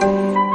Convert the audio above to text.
嗯。